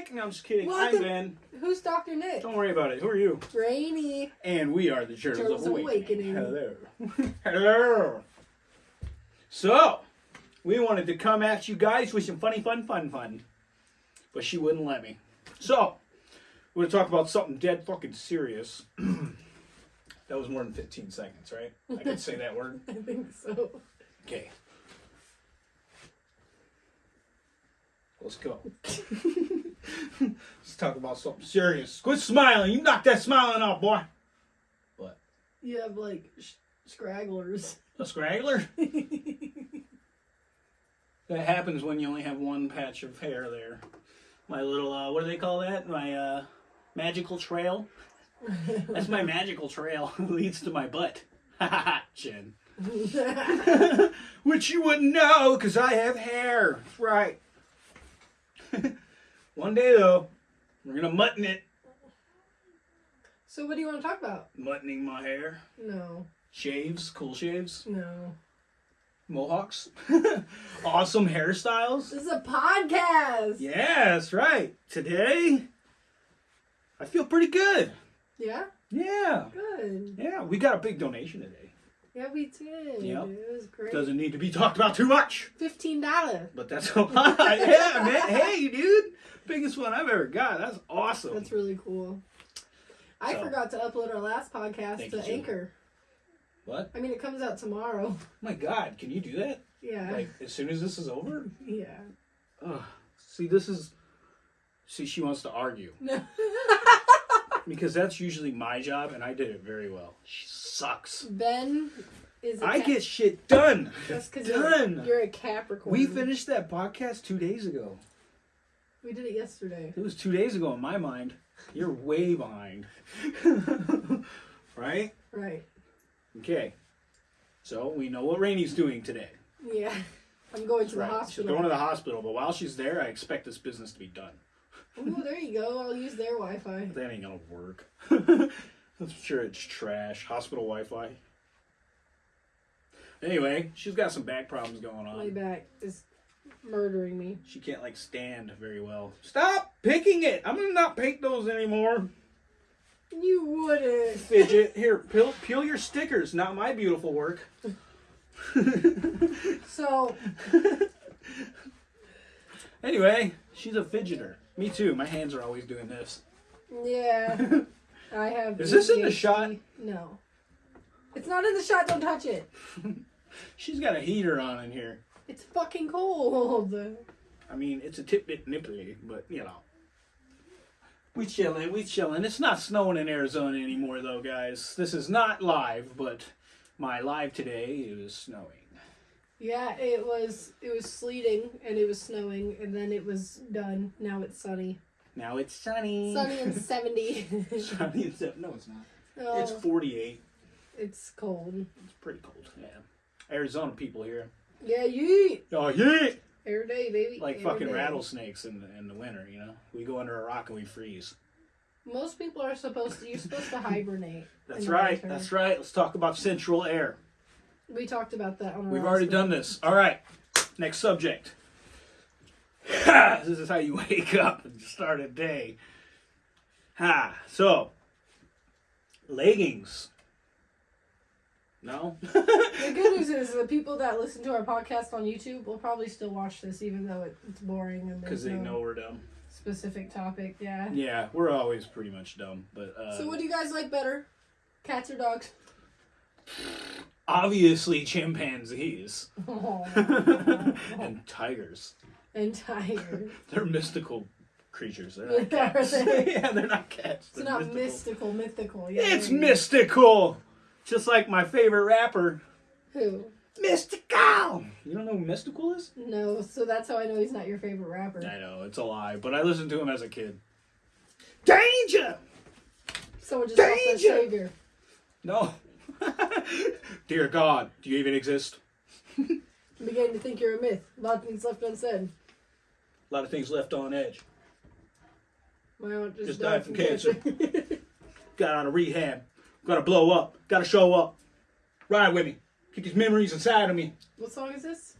Nick. No, I'm just kidding. What I'm the- Ben. Who's Dr. Nick? Don't worry about it. Who are you? Rainy. And we are the Turtles, of Awakening. Awakening. Hello. Hello. So, we wanted to come at you guys with some funny, fun, fun, fun. But she wouldn't let me. So, we're going to talk about something dead fucking serious. that was more than 15 seconds, right? I could say that word. I think so. Okay. Let's go. Let's talk about something serious. Quit smiling. You knock that smiling off, boy. What? You have like sh- scragglers. A scraggler? that happens when you only have one patch of hair there. My little, uh, what do they call that? My, uh, magical trail? That's my magical trail. leads to my butt. Ha ha ha, Jen. Which you wouldn't know because I have hair. Right. One day though, we're gonna mutton it. so what do you want to talk about? Muttoning my hair. No. Shaves, cool shaves, No. mohawks, awesome hairstyles. This is a podcast. Yeah, that's right. Today, I feel pretty good. Yeah? Yeah. Good. Yeah, we got a big donation today. Yeah, we did. Yep. It was great. Doesn't need to be talked about too much. Fifteen dollars. But that's a lot. yeah, man. Hey, dude. Biggest one I've ever got. That's awesome. That's really cool. I So- forgot to upload our last podcast to. Anchor. what? I mean, it comes out tomorrow. Oh my God, can you do that? Yeah. Like, as soon as this is over? yeah. Ugh. See, this is. See, she wants to argue. No. Because that's usually my job, and I did it very well. She sucks. ben is. A I get shit done. That's because done. you're, you're a Capricorn. We finished that podcast two days ago. We did it yesterday. It was two days ago in my mind. You're way behind. right? Right. Okay. So we know what Rainey's doing today. Yeah. I'm going to the Right. She's hospital. going to the hospital, but while she's there, I expect this business to be done. Ooh, there you go. I'll use their Wi-Fi. That ain't gonna work. I'm sure it's trash. Hospital Wi-Fi. Anyway, she's got some back problems going on. My back is murdering me. She can't like stand very well. Stop picking it. I'm gonna not pick those anymore. You wouldn't. Fidget. Here, peel, peel your stickers. Not my beautiful work. So Anyway, she's a fidgeter. Me too. My hands are always doing this. yeah, I have. Is this in the shot? No. It's not in the shot. Don't touch it. She's got a heater on in here. It's fucking cold. I mean, it's a tip bit nipply, but you know. We chilling, we chilling. It's not snowing in Arizona anymore, though, guys. This is not live, but my live today is snowing. Yeah, it was. It was sleeting and it was snowing, and then it was done. Now it's sunny. Now it's sunny. Sunny and seventy. sunny and sev- No, it's not. oh, It's 48. it's cold. It's pretty cold. Yeah. Arizona people here. Yeah, yeet. Oh yeah. Every day, baby. Like Every fucking day. rattlesnakes in the, in the winter, you know. We go under a rock and we freeze. Most people are supposed to. You're supposed to hibernate. That's right. winter. That's right. Let's talk about central air. We talked about that on. We've already done this. All right. Next subject. this is how you wake up and start a day. Ha. So, leggings. No? The good news is the people that listen to our podcast on YouTube will probably still watch this, even though it, it's boring and Because they no know we're dumb. specific topic. Yeah. Yeah, we're always pretty much dumb. But uh, So, what do you guys like better, cats or dogs? obviously, chimpanzees and tigers. and tigers. They're mystical creatures. They're not cats. they? yeah, they're not cats. It's They're not mystical, mythical. Yeah, It's there you go. mystical. Just like my favorite rapper, Who? Mystikal. You don't know who Mystikal is? No, so that's how I know he's not your favorite rapper. I know, it's a lie, but I listened to him as a kid. Danger! Someone just Danger! savior. No. Dear God, do you even exist? I'm beginning to think you're a myth. A lot of things left unsaid. A lot of things left on edge. My aunt just, Just died, died from from cancer. cancer. Got out of rehab. Gotta blow up. Gotta show up. Ride with me. Keep these memories inside of me. what song is this?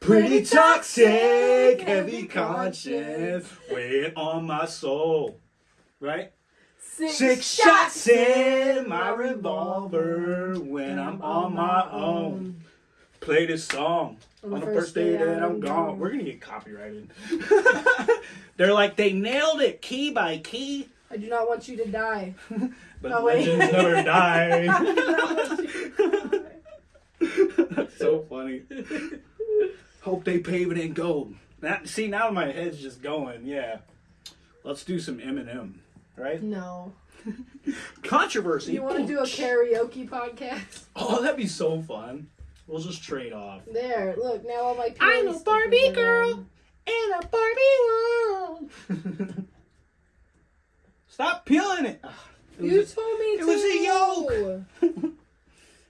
Pretty toxic, heavy conscience, weighing on my soul. Right? Six, Six shots in my revolver when I'm on my own. Play this song on the first day that I'm gone. We're gonna get copyrighted. They're like they nailed it key by key, I do not want you to die. but Oh, legends never die. do not want you to die. That's so funny. Hope they pave it in gold. That, see now my head's just going. Yeah, let's do some Eminem, right? No. Controversy. You want to do a karaoke podcast? Oh, that'd be so fun. We'll just trade off. There, look, now all my I'm a Barbie girl. gone. In a Barbie world. Stop peeling it. Ugh, it You was told me it to. was a yolk.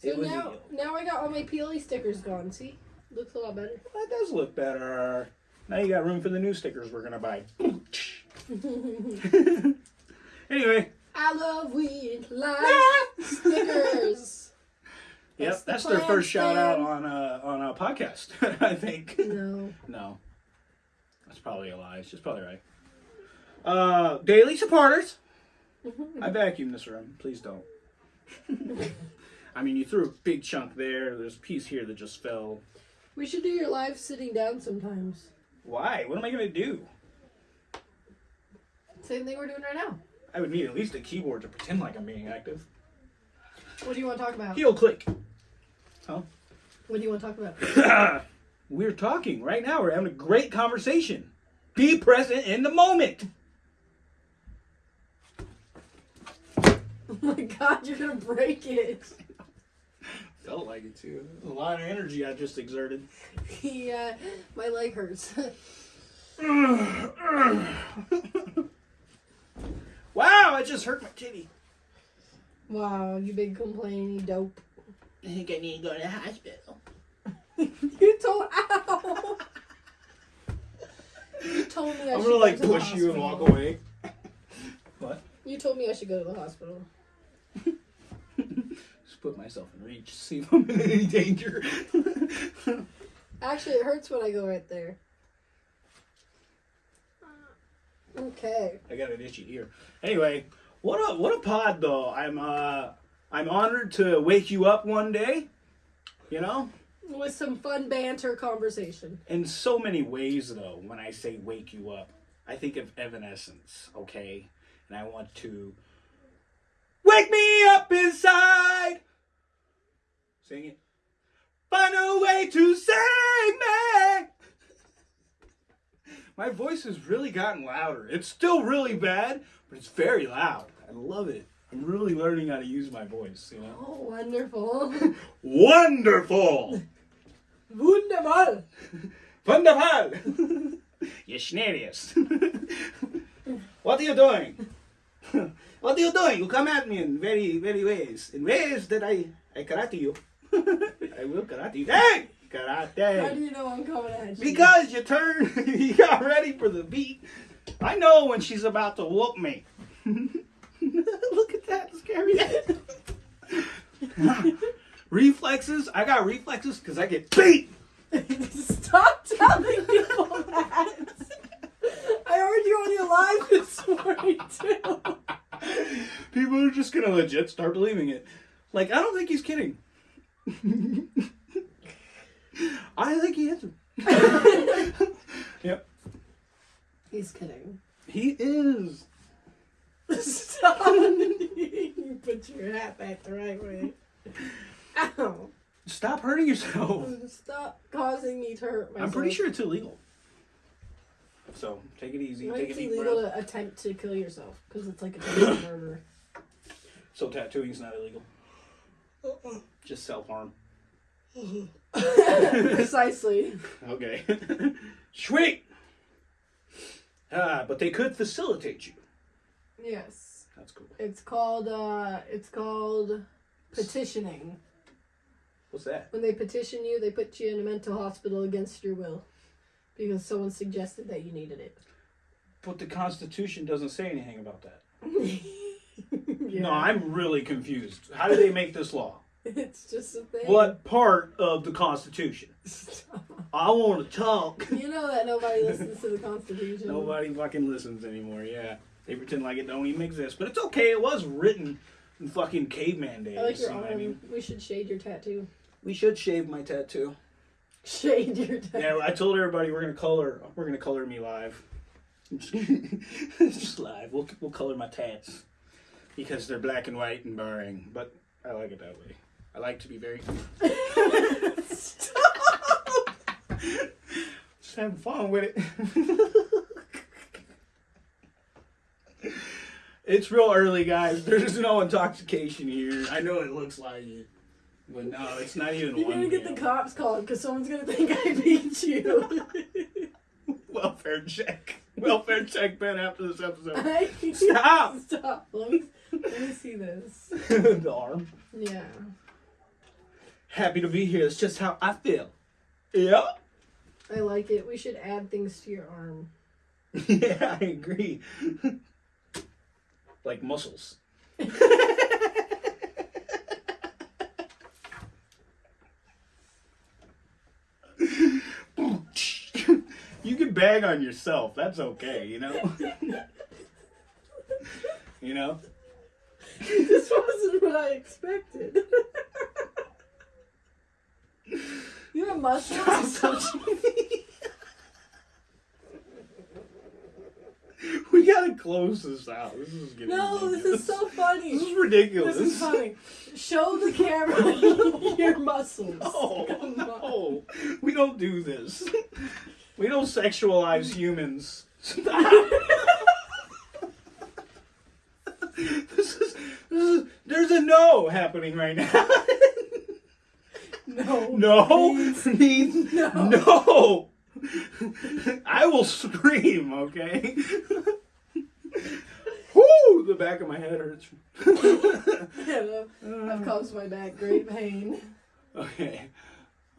So It was a now, yolk. now I got all my PLE stickers gone. See, looks a lot better. That does look better. Now you got room for the new stickers we're gonna buy. Anyway, I love weed life stickers. yep, That's the that's their first shout out on a on a podcast. I think. No. No, that's probably a lie. She's probably right. Uh, daily supporters. I vacuumed this room. Please don't. I mean, you threw a big chunk there. There's a piece here that just fell. We should do your live sitting down sometimes. Why? What am I gonna do? Same thing we're doing right now. I would need at least a keyboard to pretend like I'm being active. What do you want to talk about? Heel click. Huh? What do you want to talk about? We're talking right now. We're having a great conversation. Be present in the moment. Oh my god, you're gonna break it. Felt like it too. A lot of energy I just exerted. Yeah, my leg hurts. Wow, I just hurt my titty. wow, you big complaining dope. I think I need to go to the hospital. You told ow. You told me I I'm should gonna go like to the push you and walk hospital. away. What? You told me I should go to the hospital. Just put myself in reach, see if I'm in any danger. Actually, it hurts when I go right there. Okay. I got an itchy ear. Anyway, what a what a pod though. I'm uh I'm honored to wake you up one day. You know? With some fun banter conversation. In so many ways though, when I say wake you up, I think of Evanescence, okay? And I want to Wake me up inside. Sing it. Find a way to save me. My voice has really gotten louder. It's still really bad, but it's very loud. I love it. I'm really learning how to use my voice, you know? Oh, wonderful. Wonderful! Wunderbar. Wonderful! you schnarius. what are you doing? what are you doing? You come at me in very, very ways. In ways that I, I karate you. I will karate you. Hey! How do you know I'm coming at you? Because you turn, you got ready for the beat. I know when she's about to whoop me. Look at that, scary. reflexes. I got reflexes because I get beat. Stop telling people that. I heard you on your live this morning too. People are just gonna legit start believing it. Like, I don't think he's kidding. I think he is. yep, He's kidding. he is. Stop. you put your hat back the right way. Ow. Stop hurting yourself. Stop causing me to hurt myself. I'm pretty sure it's illegal. So take it easy. Take a It's deep illegal breath. to attempt to kill yourself because it's like attempted murder. So tattooing's not illegal. Just self harm. Precisely. Okay. Sweet. Ah, but they could facilitate you. Yes. That's cool. It's called uh it's called petitioning. What's that? When they petition you, they put you in a mental hospital against your will. Because someone suggested that you needed it. But the Constitution doesn't say anything about that. yeah. No, I'm really confused. How do they make this law? It's just a thing. What part of the Constitution? I want to talk. You know that nobody listens to the Constitution. Nobody fucking listens anymore. Yeah, they pretend like it don't even exist, but it's okay. It was written in fucking caveman days. I like your you know arm. I mean? We should shade your tattoo. We should shave my tattoo. Shade your tattoo. Yeah, I told everybody we're gonna color. We're gonna color me live. Just live. We'll we'll color my tats because they're black and white and boring. But I like it that way. I like to be very Stop. just having fun with it. it's real early, guys. There's no intoxication here. I know it looks like it, but no, it's not even You're one. gonna get the cops called because someone's gonna think I beat you. welfare check. Welfare check, Ben. After this episode, I- Stop. Stop. Let me, let me see this. the arm. Yeah. Happy to be here. It's just how I feel. Yeah. I like it. We should add things to your arm. yeah, I agree. like muscles. you can bag on yourself. That's okay, you know? you know? this wasn't what I expected. You have muscles. we gotta close this out. This is getting no, this is so funny. This is ridiculous. This is funny. Show the camera your muscles. Oh, Come on. no. We don't do this. We don't sexualize humans. this, is, this is. There's a no happening right now. No. no. Please. No. no. I will scream, okay? Whoo! The back of my head hurts. Yeah, I've caused my back great pain. Okay.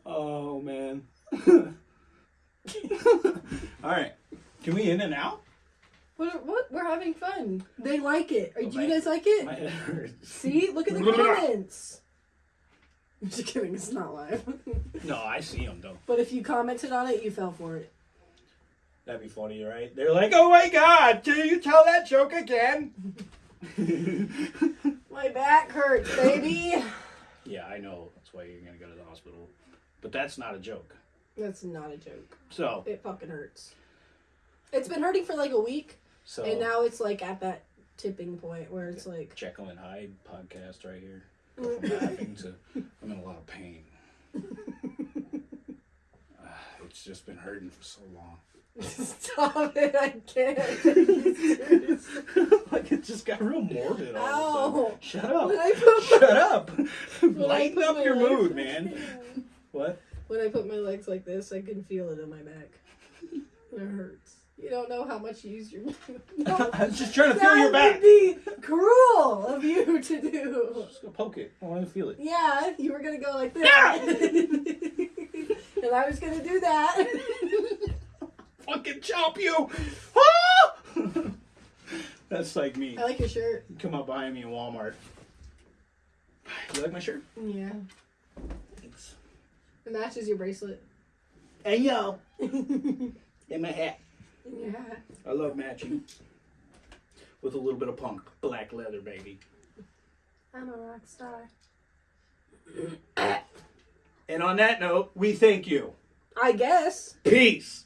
Oh man. All right. Can we in and out? What? What? We're having fun. They like it. Oh, do you guys like it? My head hurts. See, look at the comments. I'm just kidding. It's not live. No, I see them though. but if you commented on it, you fell for it. That'd be funny, right? They're like, "Oh my God, can you tell that joke again?" My back hurts, baby. yeah, I know. That's why you're gonna go to the hospital. But that's not a joke. That's not a joke. So, It fucking hurts. It's been hurting for like a week, so and now it's like at that tipping point where it's like, Jekyll and Hyde podcast right here. Go from laughing to I'm in a lot of pain. Ah, it's just been hurting for so long. stop it, I can't. Seriously. like it just got real morbid all of a Ow. sudden. Shut up. When I put Shut up. when Lighten up your mood, man. What? When I put my legs like this, I can feel it in my back. It hurts. You don't know how much you use your. No, I was just trying to feel your back. that would be cruel of you to do. Just go poke it. I want to feel it. Yeah, you were gonna go like that, and I was gonna do that. Fucking chop you. Ah! That's like me. I like your shirt. You come up behind me in Walmart. You like my shirt? Yeah, Thanks. it matches your bracelet. Hey yo. yeah. And my hat. I love matching. With a little bit of punk. Black leather, baby. I'm a rock star. And on that note, we thank you. I guess. Peace.